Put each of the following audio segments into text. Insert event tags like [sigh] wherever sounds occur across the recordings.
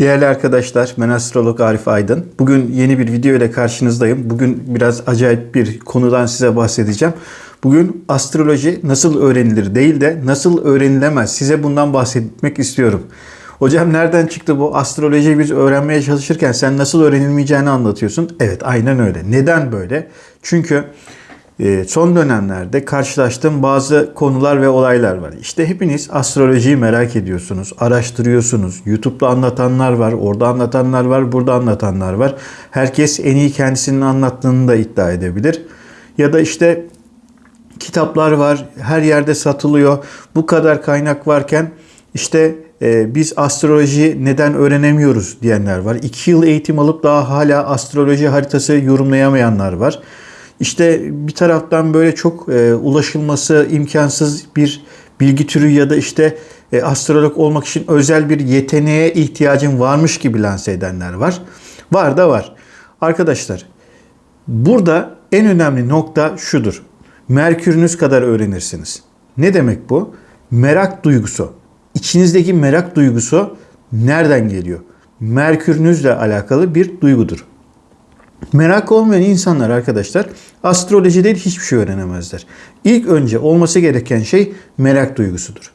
Değerli arkadaşlar, ben astrolog Arif Aydın. Bugün yeni bir video ile karşınızdayım. Bugün biraz acayip bir konudan size bahsedeceğim. Bugün astroloji nasıl öğrenilir değil de nasıl öğrenilemez size bundan bahsetmek istiyorum. Hocam nereden çıktı bu astrolojiyi biz öğrenmeye çalışırken sen nasıl öğrenilmeyeceğini anlatıyorsun. Evet aynen öyle. Neden böyle? Çünkü son dönemlerde karşılaştığım bazı konular ve olaylar var. İşte hepiniz astrolojiyi merak ediyorsunuz, araştırıyorsunuz. YouTube'da anlatanlar var, orada anlatanlar var, burada anlatanlar var. Herkes en iyi kendisinin anlattığını da iddia edebilir. Ya da işte kitaplar var, her yerde satılıyor. Bu kadar kaynak varken işte e, biz astroloji neden öğrenemiyoruz diyenler var. İki yıl eğitim alıp daha hala astroloji haritası yorumlayamayanlar var. İşte bir taraftan böyle çok e, ulaşılması imkansız bir bilgi türü ya da işte e, astrolog olmak için özel bir yeteneğe ihtiyacın varmış gibi lanse edenler var. Var da var. Arkadaşlar burada en önemli nokta şudur. Merkürünüz kadar öğrenirsiniz. Ne demek bu? Merak duygusu. İçinizdeki merak duygusu nereden geliyor? Merkürünüzle alakalı bir duygudur. Merak olmayan insanlar arkadaşlar astroloji değil hiçbir şey öğrenemezler. İlk önce olması gereken şey merak duygusudur.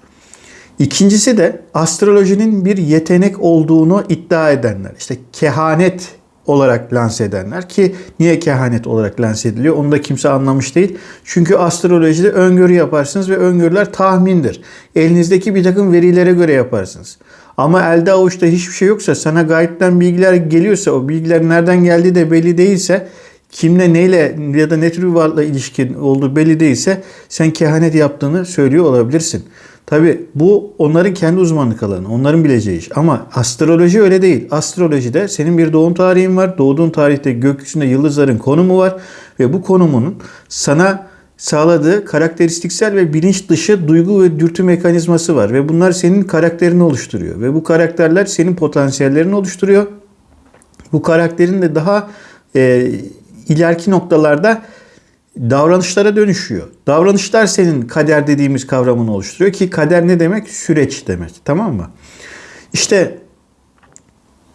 İkincisi de astrolojinin bir yetenek olduğunu iddia edenler. İşte kehanet olarak lanse edenler ki niye kehanet olarak lanse ediliyor onu da kimse anlamış değil. Çünkü astrolojide öngörü yaparsınız ve öngörüler tahmindir. Elinizdeki bir takım verilere göre yaparsınız. Ama elde avuçta hiçbir şey yoksa sana gayetten bilgiler geliyorsa o bilgiler nereden geldiği de belli değilse kimle neyle ya da ne tür bir varlıkla ilişkin olduğu belli değilse sen kehanet yaptığını söylüyor olabilirsin. Tabi bu onların kendi uzmanlık alanı, onların bileceği iş. Ama astroloji öyle değil. Astrolojide senin bir doğum tarihin var. Doğduğun tarihte gökyüzünde yıldızların konumu var. Ve bu konumunun sana sağladığı karakteristiksel ve bilinç dışı duygu ve dürtü mekanizması var. Ve bunlar senin karakterini oluşturuyor. Ve bu karakterler senin potansiyellerini oluşturuyor. Bu karakterin de daha e, ileriki noktalarda davranışlara dönüşüyor. Davranışlar senin kader dediğimiz kavramını oluşturuyor ki kader ne demek? Süreç demek. Tamam mı? İşte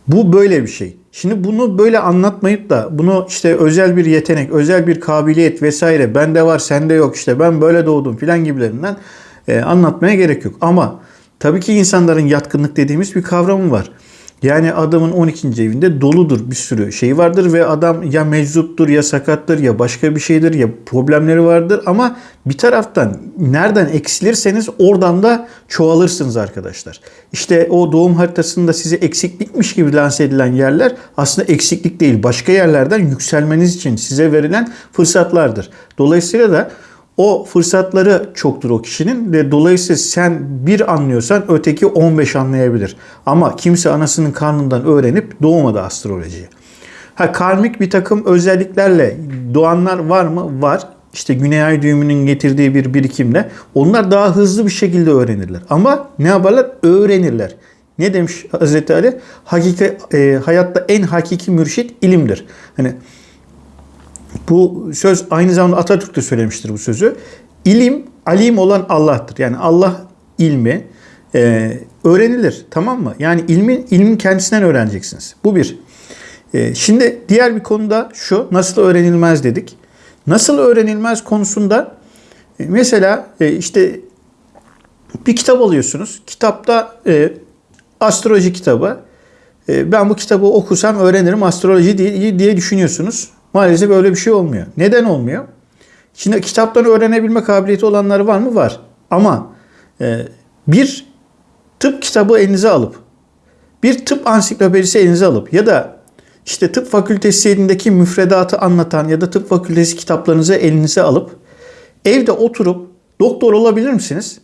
bu böyle bir şey. Şimdi bunu böyle anlatmayıp da bunu işte özel bir yetenek, özel bir kabiliyet vesaire bende var sende yok işte ben böyle doğdum filan gibilerinden e, anlatmaya gerek yok. Ama tabii ki insanların yatkınlık dediğimiz bir kavramı var. Yani adamın 12. evinde doludur bir sürü şey vardır ve adam ya meczuptur ya sakattır ya başka bir şeydir ya problemleri vardır ama bir taraftan nereden eksilirseniz oradan da çoğalırsınız arkadaşlar. İşte o doğum haritasında size eksiklikmiş gibi lanse edilen yerler aslında eksiklik değil başka yerlerden yükselmeniz için size verilen fırsatlardır. Dolayısıyla da o fırsatları çoktur o kişinin ve dolayısıyla sen bir anlıyorsan öteki 15 anlayabilir. Ama kimse anasının karnından öğrenip doğmadı astrolojiyi. Ha karmik bir takım özelliklerle doğanlar var mı? Var. İşte Güney Ay düğümünün getirdiği bir birikimle onlar daha hızlı bir şekilde öğrenirler. Ama ne yaparlar? Öğrenirler. Ne demiş Hazreti Ali? Hakiki, e, hayatta en hakiki mürşit ilimdir. Hani bu söz aynı zamanda Atatürk de söylemiştir bu sözü. İlim, alim olan Allah'tır. Yani Allah ilmi e, öğrenilir. Tamam mı? Yani ilmin, ilmin kendisinden öğreneceksiniz. Bu bir. E, şimdi diğer bir konuda şu. Nasıl öğrenilmez dedik. Nasıl öğrenilmez konusunda e, mesela e, işte bir kitap alıyorsunuz. Kitapta e, astroloji kitabı. E, ben bu kitabı okusam öğrenirim astroloji diye, diye düşünüyorsunuz. Maalesef öyle bir şey olmuyor. Neden olmuyor? Şimdi kitaptan öğrenebilme kabiliyeti olanlar var mı? Var. Ama e, bir tıp kitabı elinize alıp bir tıp ansiklopedisi elinize alıp ya da işte tıp fakültesindeki müfredatı anlatan ya da tıp fakültesi kitaplarınızı elinize alıp evde oturup doktor olabilir misiniz?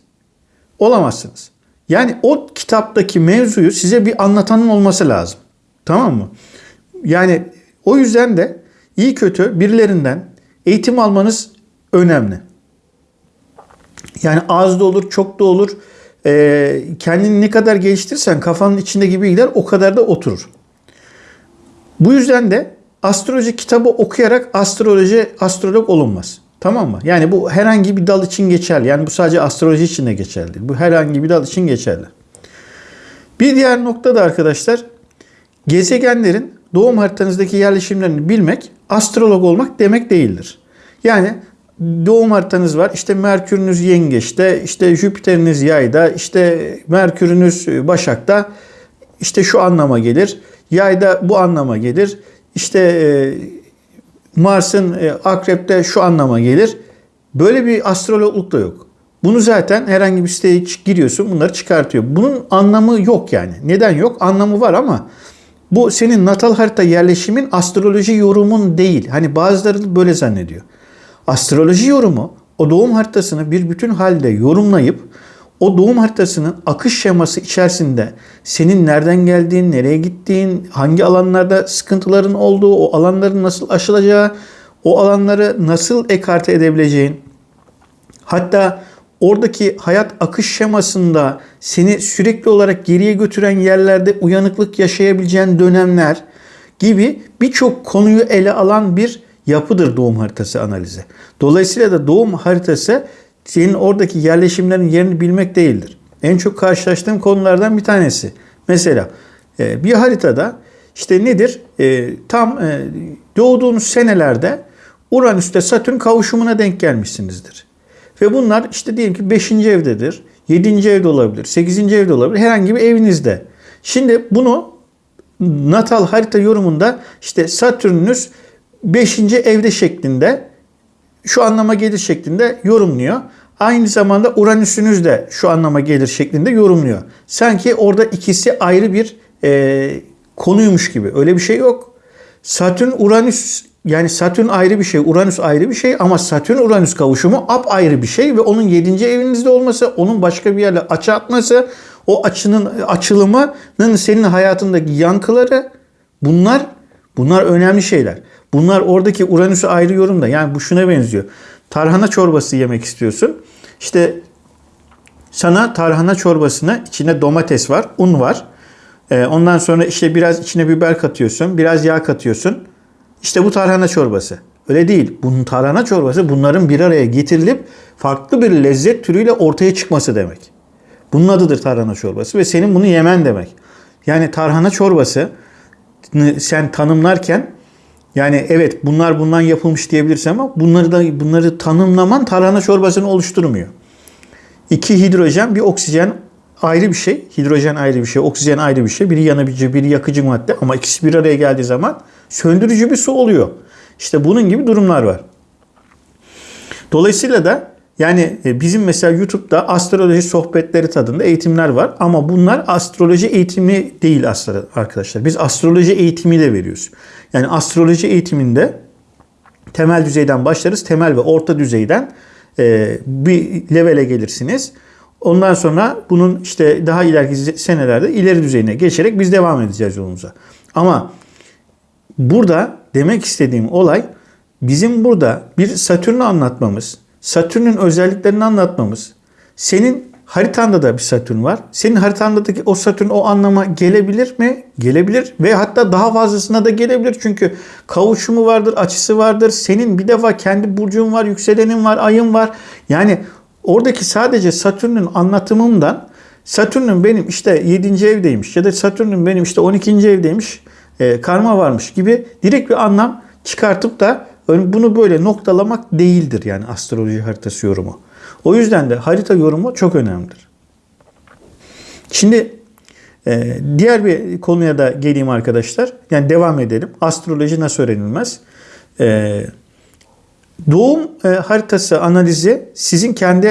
Olamazsınız. Yani o kitaptaki mevzuyu size bir anlatanın olması lazım. Tamam mı? Yani o yüzden de iyi kötü birilerinden eğitim almanız önemli. Yani az da olur, çok da olur. Ee, kendini ne kadar geliştirirsen kafanın içindeki bilgiler o kadar da oturur. Bu yüzden de astroloji kitabı okuyarak astroloji astrolog olunmaz. Tamam mı? Yani bu herhangi bir dal için geçerli. Yani bu sadece astroloji için de geçerli. Bu herhangi bir dal için geçerli. Bir diğer nokta da arkadaşlar gezegenlerin doğum haritanızdaki yerleşimlerini bilmek astrolog olmak demek değildir. Yani doğum haritanız var. İşte Merkür'ünüz yengeçte, işte Jüpiter'iniz yayda, işte Merkür'ünüz Başak'ta işte şu anlama gelir. Yayda bu anlama gelir. İşte e, Mars'ın e, akrepte şu anlama gelir. Böyle bir astrologluk da yok. Bunu zaten herhangi bir siteye giriyorsun bunları çıkartıyor. Bunun anlamı yok yani. Neden yok? Anlamı var ama bu senin natal harita yerleşimin astroloji yorumun değil. Hani bazıları böyle zannediyor. Astroloji yorumu o doğum haritasını bir bütün halde yorumlayıp o doğum haritasının akış şeması içerisinde senin nereden geldiğin, nereye gittiğin, hangi alanlarda sıkıntıların olduğu, o alanların nasıl aşılacağı, o alanları nasıl ekarte edebileceğin, hatta oradaki hayat akış şemasında seni sürekli olarak geriye götüren yerlerde uyanıklık yaşayabileceğin dönemler gibi birçok konuyu ele alan bir yapıdır doğum haritası analizi. Dolayısıyla da doğum haritası senin oradaki yerleşimlerin yerini bilmek değildir. En çok karşılaştığım konulardan bir tanesi. Mesela e, bir haritada işte nedir? E, tam e, doğduğunuz senelerde Uranüs'te Satürn kavuşumuna denk gelmişsinizdir. Ve bunlar işte diyelim ki 5. evdedir, 7. evde olabilir, 8. evde olabilir, herhangi bir evinizde. Şimdi bunu natal harita yorumunda işte Satürn'ünüz 5. evde şeklinde şu anlama gelir şeklinde yorumluyor. Aynı zamanda Uranüs'ünüz de şu anlama gelir şeklinde yorumluyor. Sanki orada ikisi ayrı bir e, konuymuş gibi. Öyle bir şey yok. Satürn Uranüs yani Satürn ayrı bir şey, Uranüs ayrı bir şey ama Satürn Uranüs kavuşumu ap ayrı bir şey ve onun 7. evinizde olması, onun başka bir yerle açı atması, o açının açılımının senin hayatındaki yankıları bunlar bunlar önemli şeyler. Bunlar oradaki Uranüs'ü ayrı yorumda. Yani bu şuna benziyor. Tarhana çorbası yemek istiyorsun. İşte sana tarhana çorbasına içine domates var, un var. Ee, ondan sonra işte biraz içine biber katıyorsun, biraz yağ katıyorsun. İşte bu tarhana çorbası. Öyle değil. Bunun tarhana çorbası bunların bir araya getirilip farklı bir lezzet türüyle ortaya çıkması demek. Bunun adıdır tarhana çorbası ve senin bunu yemen demek. Yani tarhana çorbası sen tanımlarken yani evet bunlar bundan yapılmış diyebilirsin ama bunları da bunları tanımlaman tarhana çorbasını oluşturmuyor. İki hidrojen, bir oksijen ayrı bir şey. Hidrojen ayrı bir şey, oksijen ayrı bir şey. Biri yanıcı, biri yakıcı madde ama ikisi bir araya geldiği zaman söndürücü bir su oluyor. İşte bunun gibi durumlar var. Dolayısıyla da yani e, bizim mesela YouTube'da astroloji sohbetleri tadında eğitimler var ama bunlar astroloji eğitimi değil aslında arkadaşlar. Biz astroloji eğitimi de veriyoruz. Yani astroloji eğitiminde temel düzeyden başlarız. Temel ve orta düzeyden e, bir levele gelirsiniz. Ondan sonra bunun işte daha ileriki senelerde ileri düzeyine geçerek biz devam edeceğiz yolumuza. Ama burada demek istediğim olay bizim burada bir Satürn'ü anlatmamız, Satürn'ün özelliklerini anlatmamız, senin haritanda da bir Satürn var. Senin haritandaki o Satürn o anlama gelebilir mi? Gelebilir ve hatta daha fazlasına da gelebilir. Çünkü kavuşumu vardır, açısı vardır. Senin bir defa kendi burcun var, yükselenin var, ayın var. Yani oradaki sadece Satürn'ün anlatımından Satürn'ün benim işte 7. evdeymiş ya da Satürn'ün benim işte 12. evdeymiş e, karma varmış gibi direkt bir anlam çıkartıp da bunu böyle noktalamak değildir yani astroloji haritası yorumu. O yüzden de harita yorumu çok önemlidir. Şimdi e, diğer bir konuya da geleyim arkadaşlar. Yani devam edelim. Astroloji nasıl öğrenilmez? E, doğum haritası analizi sizin kendi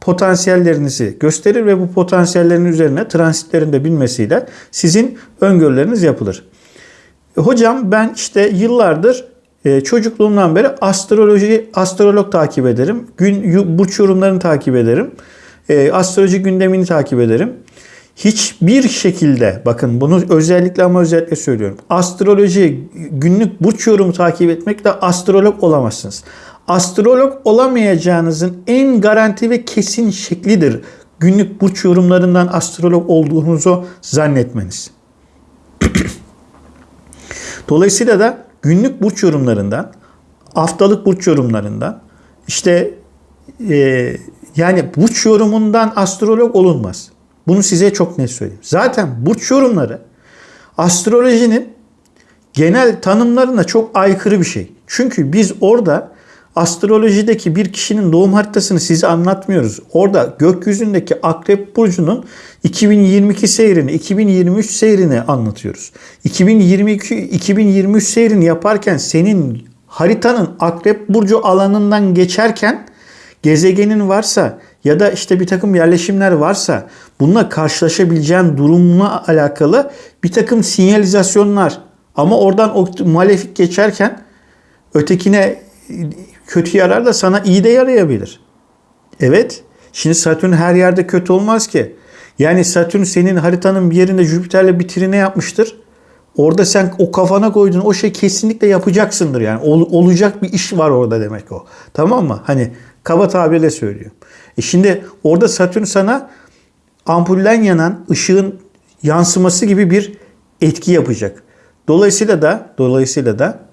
potansiyellerinizi gösterir ve bu potansiyellerin üzerine transitlerin de bilmesiyle sizin öngörüleriniz yapılır. Hocam ben işte yıllardır e, çocukluğumdan beri astroloji, astrolog takip ederim. Gün, burç yorumlarını takip ederim. E, astroloji gündemini takip ederim. Hiçbir şekilde bakın bunu özellikle ama özellikle söylüyorum. Astroloji günlük burç yorumu takip etmekle astrolog olamazsınız. Astrolog olamayacağınızın en garanti ve kesin şeklidir. Günlük burç yorumlarından astrolog olduğunuzu zannetmeniz. [clears throat] Dolayısıyla da günlük burç yorumlarından, haftalık burç yorumlarından, işte e, yani burç yorumundan astrolog olunmaz. Bunu size çok net söyleyeyim. Zaten burç yorumları astrolojinin genel tanımlarına çok aykırı bir şey. Çünkü biz orada astrolojideki bir kişinin doğum haritasını size anlatmıyoruz. Orada gökyüzündeki Akrep Burcu'nun 2022 seyrini, 2023 seyrini anlatıyoruz. 2022-2023 seyrini yaparken senin haritanın Akrep Burcu alanından geçerken gezegenin varsa ya da işte bir takım yerleşimler varsa bununla karşılaşabileceğin durumla alakalı bir takım sinyalizasyonlar ama oradan o malefik geçerken ötekine kötü yarar da sana iyi de yarayabilir. Evet. Şimdi Satürn her yerde kötü olmaz ki. Yani Satürn senin haritanın bir yerinde Jüpiter'le bir trine yapmıştır. Orada sen o kafana koyduğun o şey kesinlikle yapacaksındır yani. Ol, olacak bir iş var orada demek o. Tamam mı? Hani kaba tabirle söylüyorum. E şimdi orada Satürn sana ampulden yanan ışığın yansıması gibi bir etki yapacak. Dolayısıyla da dolayısıyla da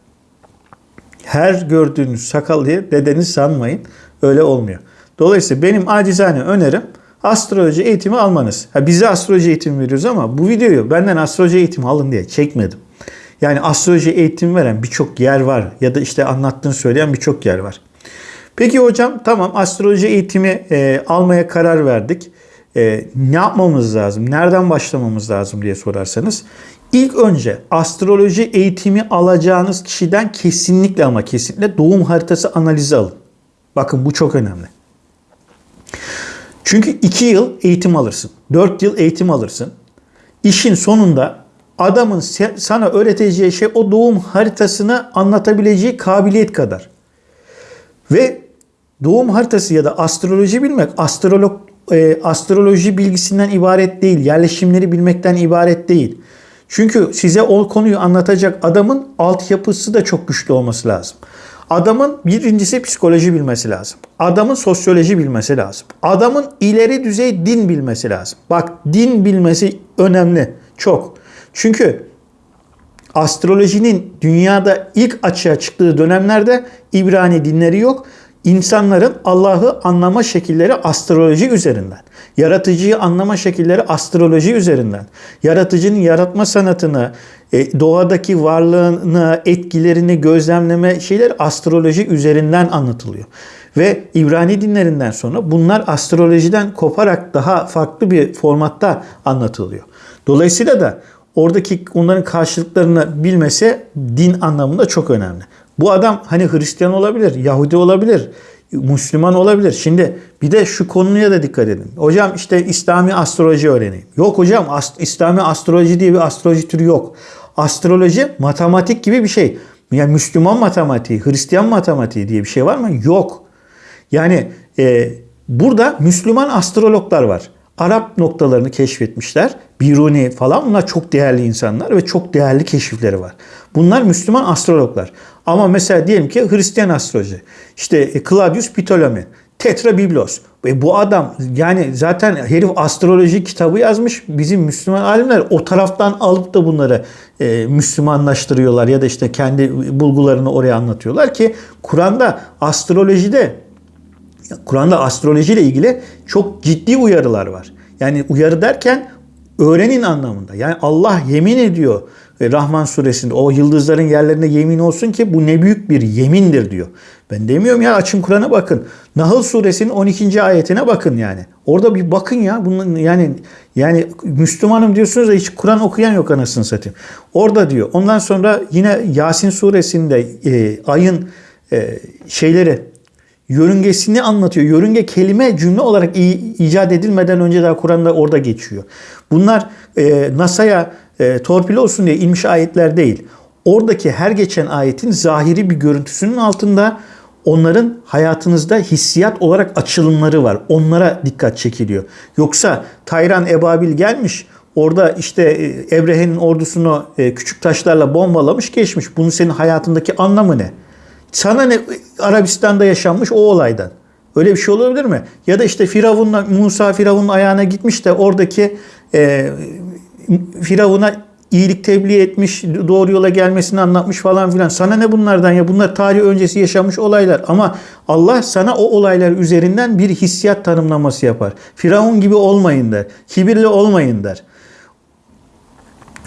her gördüğünüz sakal diye dedeniz sanmayın. Öyle olmuyor. Dolayısıyla benim acizane önerim astroloji eğitimi almanız. Ha, bize astroloji eğitimi veriyoruz ama bu videoyu benden astroloji eğitimi alın diye çekmedim. Yani astroloji eğitimi veren birçok yer var ya da işte anlattığını söyleyen birçok yer var. Peki hocam tamam astroloji eğitimi e, almaya karar verdik. E, ne yapmamız lazım? Nereden başlamamız lazım diye sorarsanız. İlk önce astroloji eğitimi alacağınız kişiden kesinlikle ama kesinlikle doğum haritası analizi alın. Bakın bu çok önemli. Çünkü 2 yıl eğitim alırsın. 4 yıl eğitim alırsın. İşin sonunda adamın sana öğreteceği şey o doğum haritasını anlatabileceği kabiliyet kadar. Ve doğum haritası ya da astroloji bilmek astrolog e, astroloji bilgisinden ibaret değil. Yerleşimleri bilmekten ibaret değil. Çünkü size o konuyu anlatacak adamın altyapısı da çok güçlü olması lazım. Adamın birincisi psikoloji bilmesi lazım. Adamın sosyoloji bilmesi lazım. Adamın ileri düzey din bilmesi lazım. Bak din bilmesi önemli. Çok. Çünkü astrolojinin dünyada ilk açığa çıktığı dönemlerde İbrani dinleri yok. İnsanların Allah'ı anlama şekilleri astroloji üzerinden. Yaratıcıyı anlama şekilleri astroloji üzerinden. Yaratıcının yaratma sanatını, e, doğadaki varlığını, etkilerini gözlemleme şeyler astroloji üzerinden anlatılıyor. Ve İbrani dinlerinden sonra bunlar astrolojiden koparak daha farklı bir formatta anlatılıyor. Dolayısıyla da oradaki onların karşılıklarını bilmesi din anlamında çok önemli. Bu adam hani Hristiyan olabilir, Yahudi olabilir, Müslüman olabilir. Şimdi bir de şu konuya da dikkat edin. Hocam işte İslami astroloji öğreneyim. Yok hocam ast İslami astroloji diye bir astroloji türü yok. Astroloji matematik gibi bir şey. Yani Müslüman matematiği, Hristiyan matematiği diye bir şey var mı? Yok. Yani e, burada Müslüman astrologlar var. Arap noktalarını keşfetmişler. Biruni falan bunlar çok değerli insanlar ve çok değerli keşifleri var. Bunlar Müslüman astrologlar. Ama mesela diyelim ki Hristiyan astroloji. İşte e, Claudius Ptolemy, Tetra Biblos. Ve bu adam yani zaten herif astroloji kitabı yazmış. Bizim Müslüman alimler o taraftan alıp da bunları e, Müslümanlaştırıyorlar ya da işte kendi bulgularını oraya anlatıyorlar ki Kur'an'da astrolojide Kur'an'da astroloji ile ilgili çok ciddi uyarılar var. Yani uyarı derken öğrenin anlamında. Yani Allah yemin ediyor Rahman suresinde o yıldızların yerlerine yemin olsun ki bu ne büyük bir yemindir diyor. Ben demiyorum ya açın Kur'an'a bakın. Nahl suresinin 12. ayetine bakın yani. Orada bir bakın ya. Bunun yani yani Müslümanım diyorsunuz da hiç Kur'an okuyan yok anasını satayım. Orada diyor. Ondan sonra yine Yasin suresinde e, ayın e, şeyleri yörüngesini anlatıyor. Yörünge kelime cümle olarak icat edilmeden önce daha Kur'an'da orada geçiyor. Bunlar e, NASA'ya e, torpil olsun diye inmiş ayetler değil. Oradaki her geçen ayetin zahiri bir görüntüsünün altında onların hayatınızda hissiyat olarak açılımları var. Onlara dikkat çekiliyor. Yoksa Tayran Ebabil gelmiş orada işte Ebrehe'nin ordusunu e, küçük taşlarla bombalamış geçmiş. Bunun senin hayatındaki anlamı ne? Sana ne Arabistan'da yaşanmış o olaydan? Öyle bir şey olabilir mi? Ya da işte Firavun'la Musa Firavun'un ayağına gitmiş de oradaki e, Firavun'a iyilik tebliğ etmiş, doğru yola gelmesini anlatmış falan filan. Sana ne bunlardan ya? Bunlar tarih öncesi yaşamış olaylar. Ama Allah sana o olaylar üzerinden bir hissiyat tanımlaması yapar. Firavun gibi olmayın der. Kibirli olmayın der.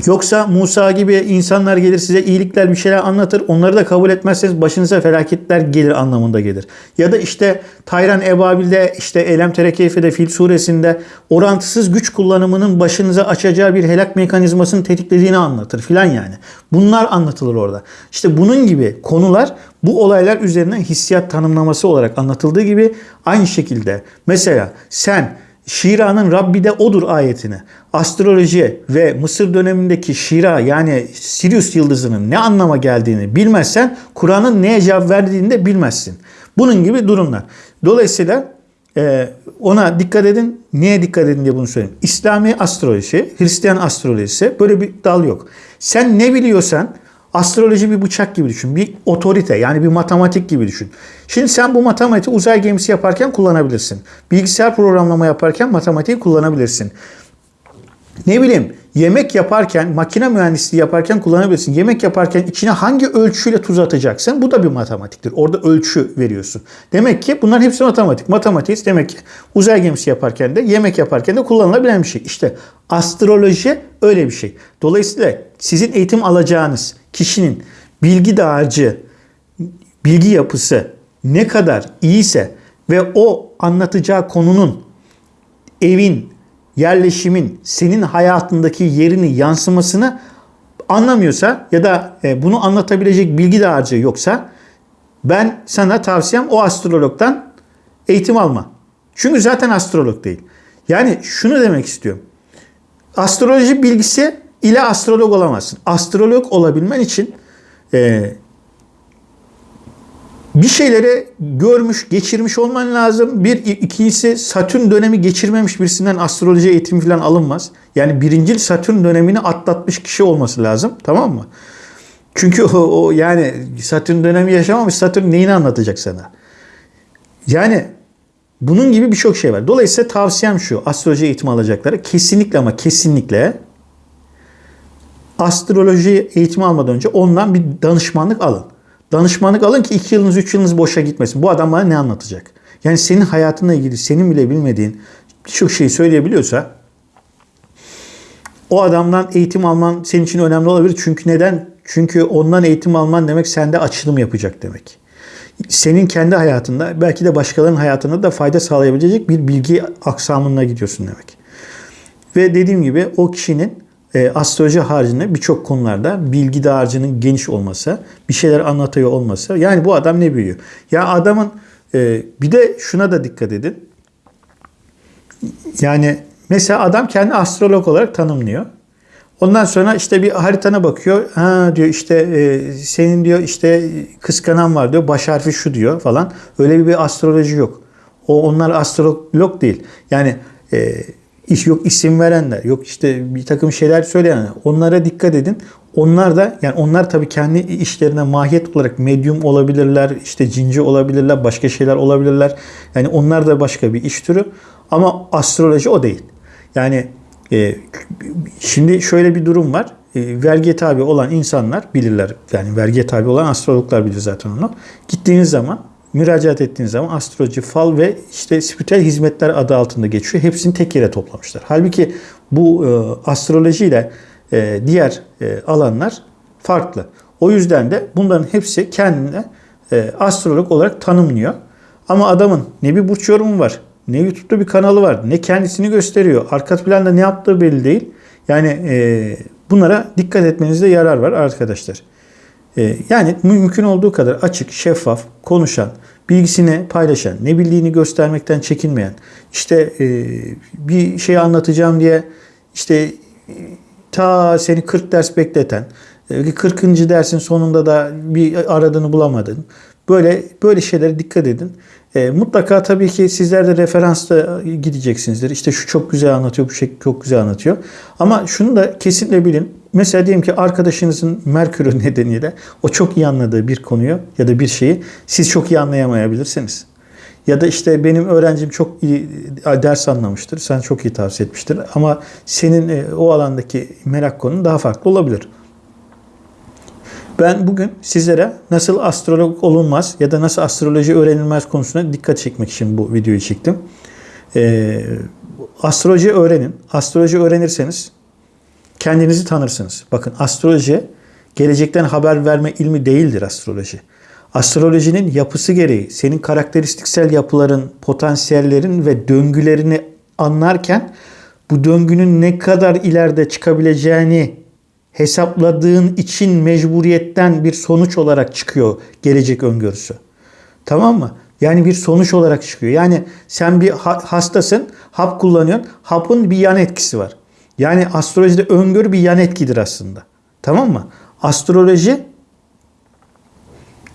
Yoksa Musa gibi insanlar gelir size iyilikler bir şeyler anlatır. Onları da kabul etmezseniz başınıza felaketler gelir anlamında gelir. Ya da işte Tayran Ebabil'de işte Elem Terekeyfe'de Fil suresinde orantısız güç kullanımının başınıza açacağı bir helak mekanizmasını tetiklediğini anlatır filan yani. Bunlar anlatılır orada. İşte bunun gibi konular bu olaylar üzerinden hissiyat tanımlaması olarak anlatıldığı gibi aynı şekilde mesela sen Şira'nın Rabbi de odur ayetini astroloji ve Mısır dönemindeki Şira yani Sirius yıldızının ne anlama geldiğini bilmezsen Kur'an'ın neye cevap verdiğini de bilmezsin. Bunun gibi durumlar. Dolayısıyla e, ona dikkat edin. Niye dikkat edin diye bunu söyleyeyim. İslami astroloji, Hristiyan astrolojisi böyle bir dal yok. Sen ne biliyorsan Astroloji bir bıçak gibi düşün. Bir otorite yani bir matematik gibi düşün. Şimdi sen bu matematiği uzay gemisi yaparken kullanabilirsin. Bilgisayar programlama yaparken matematiği kullanabilirsin. Ne bileyim yemek yaparken, makine mühendisliği yaparken kullanabilirsin. Yemek yaparken içine hangi ölçüyle tuz atacaksın? Bu da bir matematiktir. Orada ölçü veriyorsun. Demek ki bunların hepsi matematik. Matematik demek ki uzay gemisi yaparken de, yemek yaparken de kullanılabilen bir şey. İşte astroloji öyle bir şey. Dolayısıyla sizin eğitim alacağınız kişinin bilgi dağarcığı, bilgi yapısı ne kadar iyiyse ve o anlatacağı konunun evin, yerleşimin senin hayatındaki yerini yansımasını anlamıyorsa ya da e, bunu anlatabilecek bilgi dağarcığı yoksa ben sana tavsiyem o astrologdan eğitim alma. Çünkü zaten astrolog değil. Yani şunu demek istiyorum. Astroloji bilgisi ile astrolog olamazsın. Astrolog olabilmen için e, bir şeyleri görmüş, geçirmiş olman lazım. Bir, ikincisi Satürn dönemi geçirmemiş birisinden astroloji eğitimi falan alınmaz. Yani birincil Satürn dönemini atlatmış kişi olması lazım. Tamam mı? Çünkü o, o yani Satürn dönemi yaşamamış. Satürn neyini anlatacak sana? Yani bunun gibi birçok şey var. Dolayısıyla tavsiyem şu. Astroloji eğitimi alacakları kesinlikle ama kesinlikle astroloji eğitimi almadan önce ondan bir danışmanlık alın. Danışmanlık alın ki 2 yılınız 3 yılınız boşa gitmesin. Bu adam bana ne anlatacak? Yani senin hayatınla ilgili senin bile bilmediğin birçok şeyi söyleyebiliyorsa o adamdan eğitim alman senin için önemli olabilir. Çünkü neden? Çünkü ondan eğitim alman demek sende açılım yapacak demek. Senin kendi hayatında belki de başkalarının hayatında da fayda sağlayabilecek bir bilgi aksamına gidiyorsun demek. Ve dediğim gibi o kişinin e, astroloji haricinde birçok konularda bilgi dağarcığının geniş olması, bir şeyler anlatıyor olması. Yani bu adam ne biliyor? Ya adamın e, bir de şuna da dikkat edin. Yani mesela adam kendi astrolog olarak tanımlıyor. Ondan sonra işte bir haritana bakıyor. Ha diyor işte e, senin diyor işte kıskanan var diyor. Baş harfi şu diyor falan. Öyle bir astroloji yok. O onlar astrolog değil. Yani e, iş yok isim verenler, yok işte bir takım şeyler söyleyenler. Onlara dikkat edin. Onlar da yani onlar tabii kendi işlerine mahiyet olarak medyum olabilirler, işte cinci olabilirler, başka şeyler olabilirler. Yani onlar da başka bir iş türü. Ama astroloji o değil. Yani e, şimdi şöyle bir durum var. E, vergiye tabi olan insanlar bilirler. Yani vergiye tabi olan astrologlar bilir zaten onu. Gittiğiniz zaman müracaat ettiğiniz zaman astroloji, fal ve işte spiritüel hizmetler adı altında geçiyor. Hepsini tek yere toplamışlar. Halbuki bu e, astroloji ile e, diğer e, alanlar farklı. O yüzden de bunların hepsi kendine e, astrolog olarak tanımlıyor. Ama adamın ne bir burç yorumu var, ne YouTube'da bir kanalı var, ne kendisini gösteriyor. Arka planda ne yaptığı belli değil. Yani e, bunlara dikkat etmenizde yarar var arkadaşlar. Ee, yani mümkün olduğu kadar açık, şeffaf, konuşan, bilgisini paylaşan, ne bildiğini göstermekten çekinmeyen, işte e, bir şey anlatacağım diye işte ta seni 40 ders bekleten, 40. E, dersin sonunda da bir aradığını bulamadın. Böyle böyle şeylere dikkat edin. E, mutlaka tabii ki sizler de referansla gideceksinizdir. İşte şu çok güzel anlatıyor, bu şey çok güzel anlatıyor. Ama şunu da kesinlikle bilin. Mesela diyelim ki arkadaşınızın Merkür'ü [laughs] nedeniyle o çok iyi anladığı bir konuyu ya da bir şeyi siz çok iyi anlayamayabilirsiniz. Ya da işte benim öğrencim çok iyi ders anlamıştır. Sen çok iyi tavsiye etmiştir. Ama senin e, o alandaki merak konun daha farklı olabilir. Ben bugün sizlere nasıl astrolog olunmaz ya da nasıl astroloji öğrenilmez konusuna dikkat çekmek için bu videoyu çektim. Ee, astroloji öğrenin. Astroloji öğrenirseniz kendinizi tanırsınız. Bakın astroloji gelecekten haber verme ilmi değildir astroloji. Astrolojinin yapısı gereği senin karakteristiksel yapıların, potansiyellerin ve döngülerini anlarken bu döngünün ne kadar ileride çıkabileceğini hesapladığın için mecburiyetten bir sonuç olarak çıkıyor gelecek öngörüsü. Tamam mı? Yani bir sonuç olarak çıkıyor. Yani sen bir ha- hastasın, hap kullanıyorsun. Hapın bir yan etkisi var. Yani astrolojide öngörü bir yan etkidir aslında. Tamam mı? Astroloji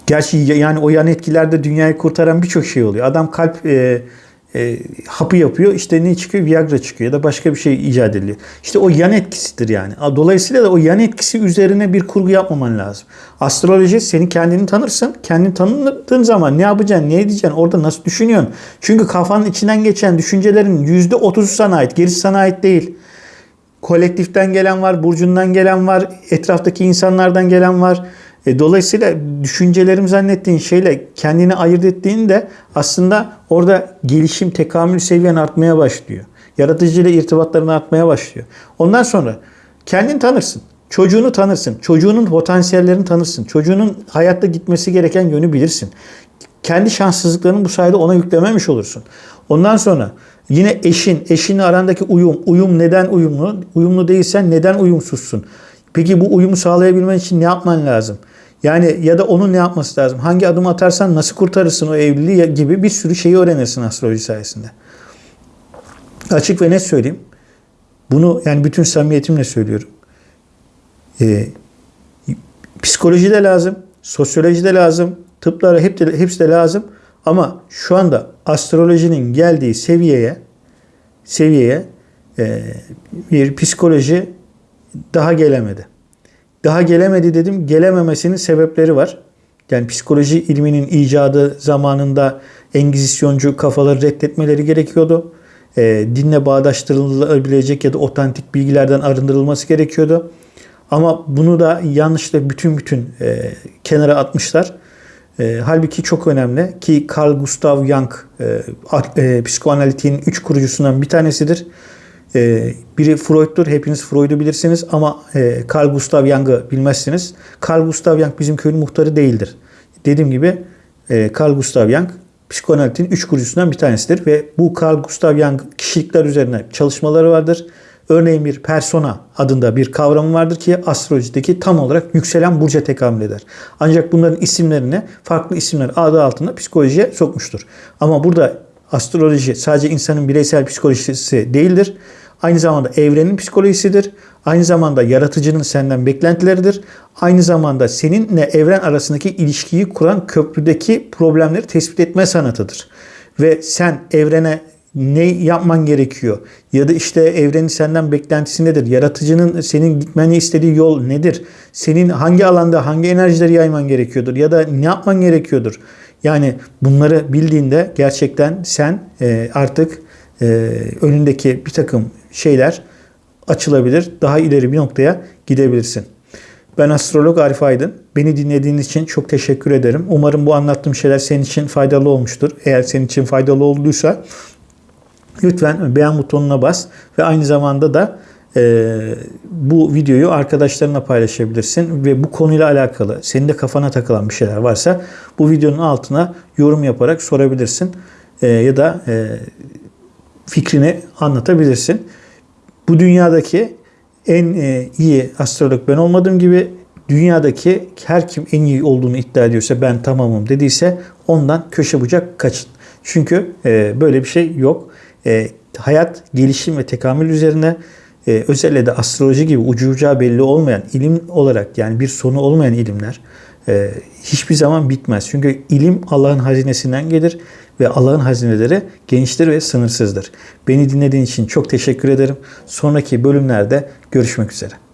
Gerçi yani o yan etkilerde dünyayı kurtaran birçok şey oluyor. Adam kalp e, e, hapı yapıyor. İşte ne çıkıyor? Viagra çıkıyor ya da başka bir şey icat ediliyor. İşte o yan etkisidir yani. Dolayısıyla da o yan etkisi üzerine bir kurgu yapmaman lazım. Astroloji senin kendini tanırsın. Kendini tanıdığın zaman ne yapacaksın, ne edeceksin, orada nasıl düşünüyorsun? Çünkü kafanın içinden geçen düşüncelerin %30'u sana ait. Gerisi sana ait değil. Kolektiften gelen var, burcundan gelen var, etraftaki insanlardan gelen var. E, dolayısıyla düşüncelerim zannettiğin şeyle kendini ayırt ettiğinde aslında orada gelişim, tekamül seviyen artmaya başlıyor. Yaratıcıyla irtibatların artmaya başlıyor. Ondan sonra kendini tanırsın. Çocuğunu tanırsın. Çocuğunun potansiyellerini tanırsın. Çocuğunun hayatta gitmesi gereken yönü bilirsin. Kendi şanssızlıklarını bu sayede ona yüklememiş olursun. Ondan sonra yine eşin, eşinle arandaki uyum. Uyum neden uyumlu? Uyumlu değilsen neden uyumsuzsun? Peki bu uyumu sağlayabilmen için ne yapman lazım? Yani ya da onun ne yapması lazım? Hangi adım atarsan nasıl kurtarırsın o evliliği gibi bir sürü şeyi öğrenirsin astroloji sayesinde. Açık ve net söyleyeyim. Bunu yani bütün samimiyetimle söylüyorum. Ee, psikoloji de lazım, sosyoloji de lazım, tıplara hep de, hepsi de lazım. Ama şu anda astrolojinin geldiği seviyeye seviyeye e, bir psikoloji daha gelemedi. Daha gelemedi dedim. Gelememesinin sebepleri var. Yani psikoloji ilminin icadı zamanında engizisyoncu kafaları reddetmeleri gerekiyordu. E, dinle bağdaştırılabilecek ya da otantik bilgilerden arındırılması gerekiyordu. Ama bunu da yanlışlıkla bütün bütün e, kenara atmışlar. E, halbuki çok önemli ki Carl Gustav Jung e, e, psikoanalitiğin üç kurucusundan bir tanesidir. E, biri Freud'dur. Hepiniz Freud'u bilirsiniz ama e, Carl Gustav Jung'ı bilmezsiniz. Carl Gustav Jung bizim köyün muhtarı değildir. Dediğim gibi e, Carl Gustav Jung psikoanalitin üç kurucusundan bir tanesidir ve bu Carl Gustav Jung kişilikler üzerine çalışmaları vardır. Örneğin bir persona adında bir kavramı vardır ki astrolojideki tam olarak yükselen burca tekamül eder. Ancak bunların isimlerini farklı isimler adı altında psikolojiye sokmuştur. Ama burada astroloji sadece insanın bireysel psikolojisi değildir. Aynı zamanda evrenin psikolojisidir. Aynı zamanda yaratıcının senden beklentileridir. Aynı zamanda seninle evren arasındaki ilişkiyi kuran köprüdeki problemleri tespit etme sanatıdır. Ve sen evrene ne yapman gerekiyor? Ya da işte evrenin senden beklentisi nedir? Yaratıcının senin gitmeni istediği yol nedir? Senin hangi alanda hangi enerjileri yayman gerekiyordur? Ya da ne yapman gerekiyordur? Yani bunları bildiğinde gerçekten sen e, artık e, önündeki bir takım şeyler açılabilir. Daha ileri bir noktaya gidebilirsin. Ben astrolog Arif Aydın. Beni dinlediğiniz için çok teşekkür ederim. Umarım bu anlattığım şeyler senin için faydalı olmuştur. Eğer senin için faydalı olduysa lütfen beğen butonuna bas ve aynı zamanda da e, bu videoyu arkadaşlarına paylaşabilirsin ve bu konuyla alakalı senin de kafana takılan bir şeyler varsa bu videonun altına yorum yaparak sorabilirsin e, ya da e, fikrini anlatabilirsin. Bu dünyadaki en e, iyi astrolog ben olmadığım gibi dünyadaki her kim en iyi olduğunu iddia ediyorsa ben tamamım dediyse ondan köşe bucak kaçın. Çünkü e, böyle bir şey yok. E, hayat gelişim ve tekamül üzerine e, özellikle de astroloji gibi ucu ucağı belli olmayan ilim olarak yani bir sonu olmayan ilimler e, hiçbir zaman bitmez. Çünkü ilim Allah'ın hazinesinden gelir ve Allah'ın hazineleri geniştir ve sınırsızdır. Beni dinlediğin için çok teşekkür ederim. Sonraki bölümlerde görüşmek üzere.